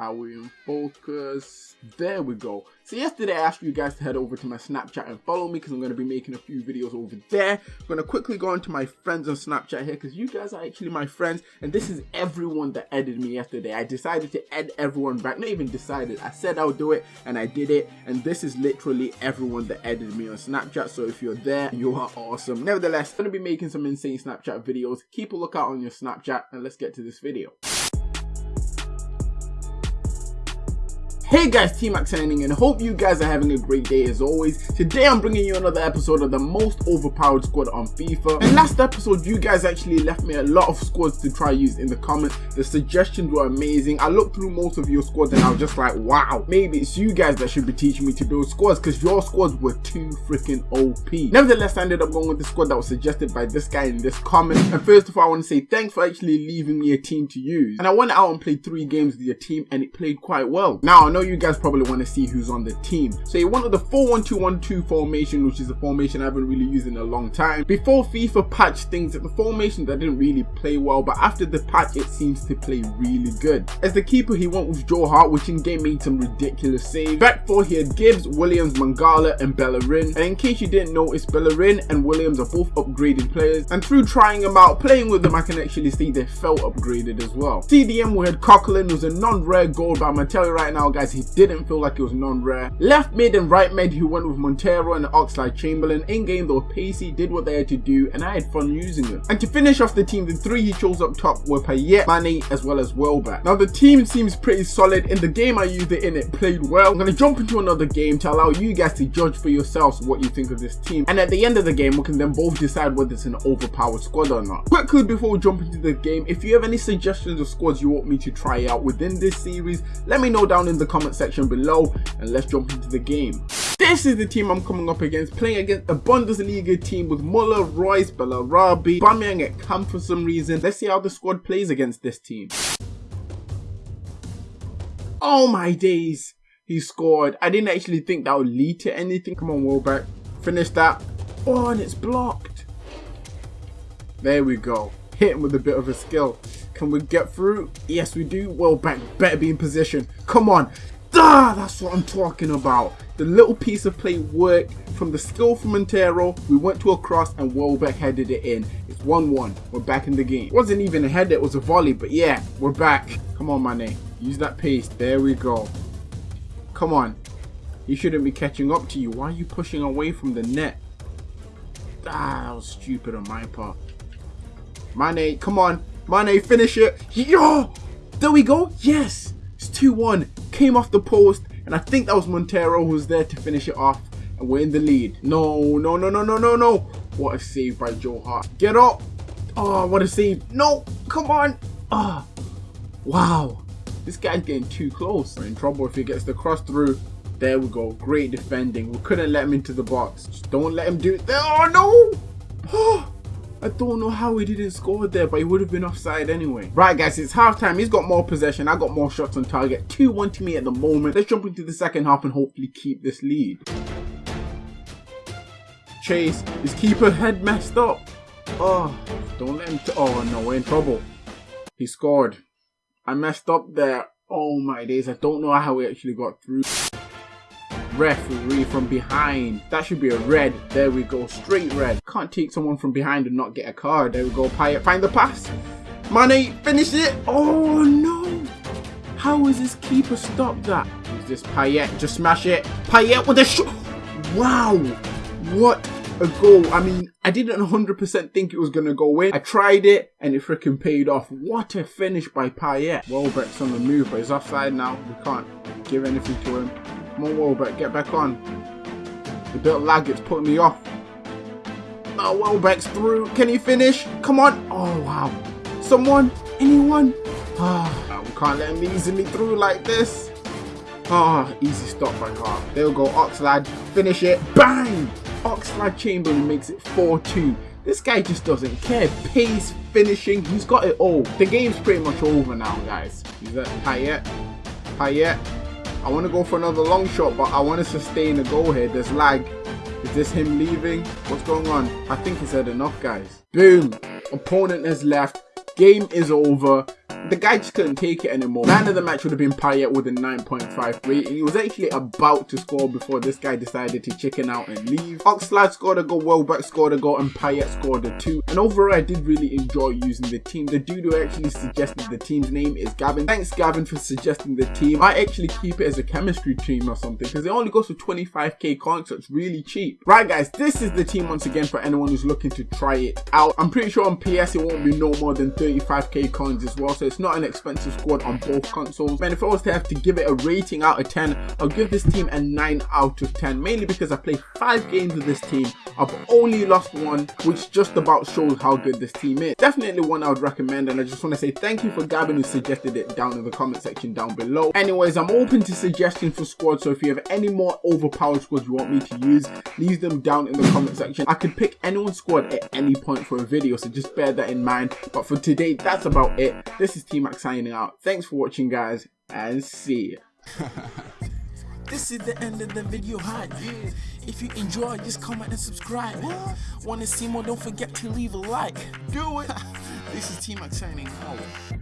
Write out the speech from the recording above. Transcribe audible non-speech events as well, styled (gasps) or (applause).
Are we in focus? There we go. So yesterday I asked you guys to head over to my Snapchat and follow me because I'm going to be making a few videos over there. I'm going to quickly go into my friends on Snapchat here because you guys are actually my friends and this is everyone that added me yesterday. I decided to add everyone back. Not even decided. I said I'll do it and I did it and this is literally everyone that added me on Snapchat. So if you're there, you are awesome. Nevertheless, I'm going to be making some insane Snapchat videos. Keep a lookout on your Snapchat and let's get to this video. Hey guys, T-Max signing and hope you guys are having a great day as always. Today I'm bringing you another episode of the most overpowered squad on FIFA. And last episode you guys actually left me a lot of squads to try use in the comments. The suggestions were amazing. I looked through most of your squads and I was just like, wow, maybe it's you guys that should be teaching me to build squads because your squads were too freaking OP. Nevertheless, I ended up going with the squad that was suggested by this guy in this comment. And first of all, I want to say thanks for actually leaving me a team to use. And I went out and played three games with your team and it played quite well. Now, I know know you guys probably want to see who's on the team. So he wanted the 4-1-2-1-2 formation, which is a formation I haven't really used in a long time. Before FIFA patched things, the formation that didn't really play well, but after the patch, it seems to play really good. As the keeper, he went with Joe Hart, which in game made some ridiculous saves. Back four, he had Gibbs, Williams, Mangala, and Bellerin. And in case you didn't notice, Bellerin and Williams are both upgraded players. And through trying them out, playing with them, I can actually see they felt upgraded as well. CDM, we had Coquelin, was a non-rare gold, but I'm gonna tell you right now, guys, he didn't feel like it was non-rare. Left mid and right mid who went with Montero and Oxlade-Chamberlain. In game were pacey, did what they had to do and I had fun using them. And to finish off the team, the three he chose up top were Payet, Mane as well as Welbeck. Now the team seems pretty solid. In the game I used it in, it played well. I'm going to jump into another game to allow you guys to judge for yourselves what you think of this team. And at the end of the game we can then both decide whether it's an overpowered squad or not. Quickly before we jump into the game, if you have any suggestions of squads you want me to try out within this series, let me know down in the comment section below and let's jump into the game. This is the team I'm coming up against, playing against a Bundesliga team with Muller, Reus, Bellarabi, Aubameyang at camp for some reason. Let's see how the squad plays against this team. Oh my days, he scored. I didn't actually think that would lead to anything. Come on, Welbeck, finish that. Oh, and it's blocked. There we go. Hit him with a bit of a skill. Can we get through? Yes, we do. Welbeck better be in position. Come on. Ah, that's what I'm talking about. The little piece of play worked from the skill from Montero. We went to a cross and Welbeck headed it in. It's 1-1. We're back in the game. It wasn't even a header, it was a volley. But yeah, we're back. Come on, Mane. Use that pace. There we go. Come on. He shouldn't be catching up to you. Why are you pushing away from the net? Ah, that was stupid on my part. Mane, come on. Mane, finish it. Yo! There we go. Yes. It's 2-1 came off the post, and I think that was Montero who was there to finish it off, and we're in the lead. No, no, no, no, no, no, no. What a save by Joe Hart. Get up. Oh, what a save. No, come on. Ah, oh, wow. This guy's getting too close. We're in trouble if he gets the cross through. There we go. Great defending. We couldn't let him into the box. Just don't let him do it. Oh, no. (gasps) Oh. I don't know how he didn't score there, but he would have been offside anyway. Right, guys, it's halftime. He's got more possession. I got more shots on target. 2-1 to me at the moment. Let's jump into the second half and hopefully keep this lead. Chase. His keeper head messed up. Oh, don't let him... oh, no, we're in trouble. He scored. I messed up there. Oh, my days. I don't know how he actually got through referee from behind. That should be a red. There we go. Straight red. Can't take someone from behind and not get a card. There we go. Payet, find the pass. Mane, finish it. Oh, no. How is this keeper stopped that? Is this Payet? Just smash it. Payet with a shot. Wow. What a goal. I mean, I didn't 100% think it was going to go in. I tried it and it freaking paid off. What a finish by Payet. Welbeck's on the move, but he's offside now. We can't give anything to him. Come on, Welbeck, get back on. The of lag, it's putting me off. Oh, Welbeck's through. Can he finish? Come on. Oh, wow. Someone? Anyone? Ah, we can't let him easily through like this. Ah, easy stop by Hart. There we go, Oxlade. Finish it. Bang! Oxlade-Chamberlain makes it 4-2. This guy just doesn't care. Pace, finishing, he's got it all. The game's pretty much over now, guys. He's at Payet. Payet. I want to go for another long shot, but I want to sustain a goal here. There's lag. Is this him leaving? What's going on? I think he's had enough, guys. Boom. Opponent has left. Game is over. The guy just couldn't take it anymore. Man of the match would have been Payet with a 9.5 rating. He was actually about to score before this guy decided to chicken out and leave. Oxlade scored a goal, Welbeck scored a goal, and Payet scored a two. And overall, I did really enjoy using the team. The dude who actually suggested the team's name is Gavin. Thanks, Gavin, for suggesting the team. I actually keep it as a chemistry team or something because it only goes for 25k coins, so it's really cheap. Right, guys, this is the team once again for anyone who's looking to try it out. I'm pretty sure on PS it won't be no more than 35k coins as well, so it's not an expensive squad on both consoles. Man, if I was to have to give it a rating out of 10, I'll give this team a 9 out of 10, mainly because I played 5 games with this team. I've only lost one, which just about shows how good this team is. Definitely one I would recommend, and I just want to say thank you for Gavin who suggested it down in the comment section down below. Anyways, I'm open to suggestions for squads, so if you have any more overpowered squads you want me to use, leave them down in the comment section. I could pick anyone's squad at any point for a video, so just bear that in mind. But for today, that's about it. This is T-Max signing out. Thanks for watching, guys, and see ya. (laughs) This is the end of the video hype. If you enjoy, just comment and subscribe. Wanna see more? Don't forget to leave a like. Do it. (laughs) This is T-Max signing out.